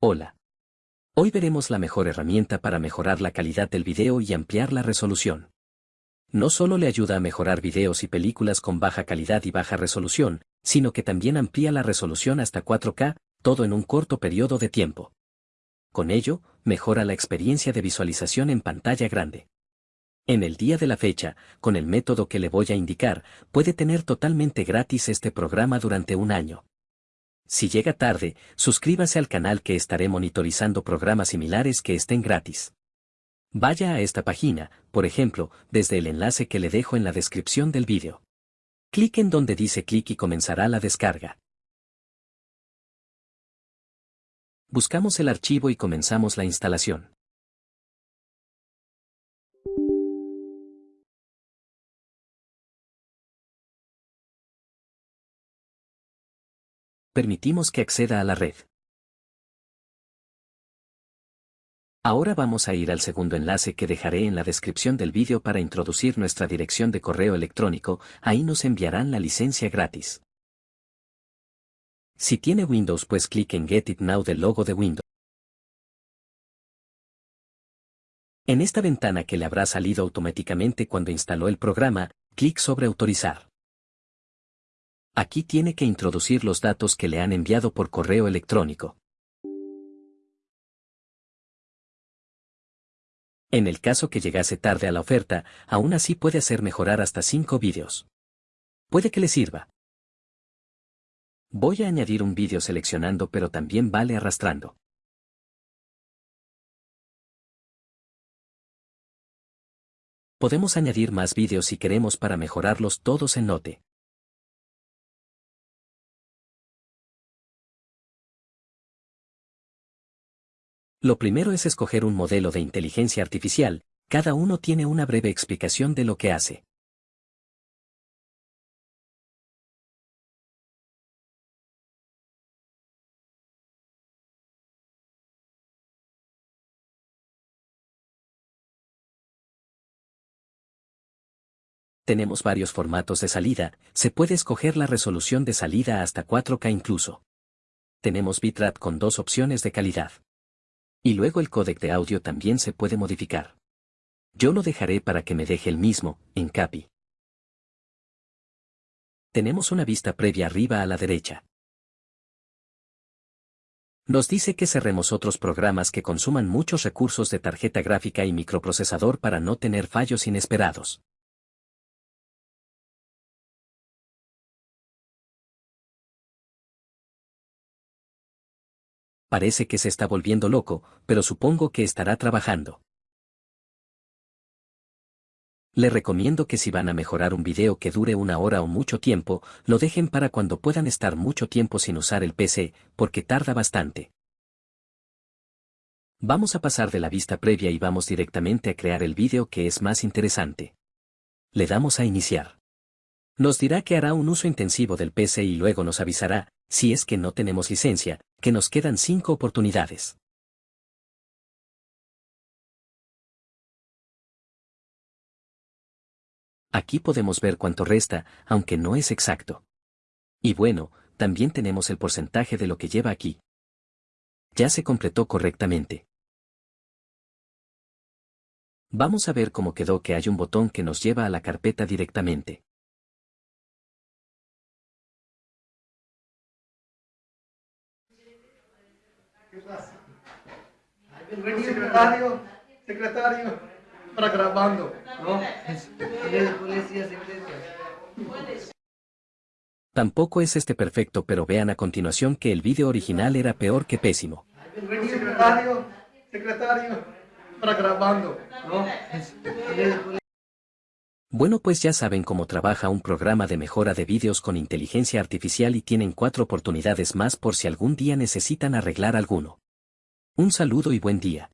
Hola. Hoy veremos la mejor herramienta para mejorar la calidad del video y ampliar la resolución. No solo le ayuda a mejorar videos y películas con baja calidad y baja resolución, sino que también amplía la resolución hasta 4K, todo en un corto periodo de tiempo. Con ello, mejora la experiencia de visualización en pantalla grande. En el día de la fecha, con el método que le voy a indicar, puede tener totalmente gratis este programa durante un año. Si llega tarde, suscríbase al canal que estaré monitorizando programas similares que estén gratis. Vaya a esta página, por ejemplo, desde el enlace que le dejo en la descripción del vídeo. Clic en donde dice clic y comenzará la descarga. Buscamos el archivo y comenzamos la instalación. Permitimos que acceda a la red. Ahora vamos a ir al segundo enlace que dejaré en la descripción del vídeo para introducir nuestra dirección de correo electrónico, ahí nos enviarán la licencia gratis. Si tiene Windows pues clic en Get It Now del logo de Windows. En esta ventana que le habrá salido automáticamente cuando instaló el programa, clic sobre Autorizar. Aquí tiene que introducir los datos que le han enviado por correo electrónico. En el caso que llegase tarde a la oferta, aún así puede hacer mejorar hasta 5 vídeos. Puede que le sirva. Voy a añadir un vídeo seleccionando pero también vale arrastrando. Podemos añadir más vídeos si queremos para mejorarlos todos en Note. Lo primero es escoger un modelo de inteligencia artificial, cada uno tiene una breve explicación de lo que hace. Tenemos varios formatos de salida, se puede escoger la resolución de salida hasta 4K incluso. Tenemos bitrate con dos opciones de calidad. Y luego el códec de audio también se puede modificar. Yo lo dejaré para que me deje el mismo, en CAPI. Tenemos una vista previa arriba a la derecha. Nos dice que cerremos otros programas que consuman muchos recursos de tarjeta gráfica y microprocesador para no tener fallos inesperados. Parece que se está volviendo loco, pero supongo que estará trabajando. Le recomiendo que si van a mejorar un video que dure una hora o mucho tiempo, lo dejen para cuando puedan estar mucho tiempo sin usar el PC, porque tarda bastante. Vamos a pasar de la vista previa y vamos directamente a crear el vídeo que es más interesante. Le damos a iniciar. Nos dirá que hará un uso intensivo del PC y luego nos avisará, si es que no tenemos licencia, que nos quedan cinco oportunidades. Aquí podemos ver cuánto resta, aunque no es exacto. Y bueno, también tenemos el porcentaje de lo que lleva aquí. Ya se completó correctamente. Vamos a ver cómo quedó que hay un botón que nos lleva a la carpeta directamente. Secretario, secretario, para grabando, Tampoco es este perfecto pero vean a continuación que el vídeo original era peor que pésimo. Secretario, secretario, para grabando, Bueno pues ya saben cómo trabaja un programa de mejora de vídeos con inteligencia artificial y tienen cuatro oportunidades más por si algún día necesitan arreglar alguno. Un saludo y buen día.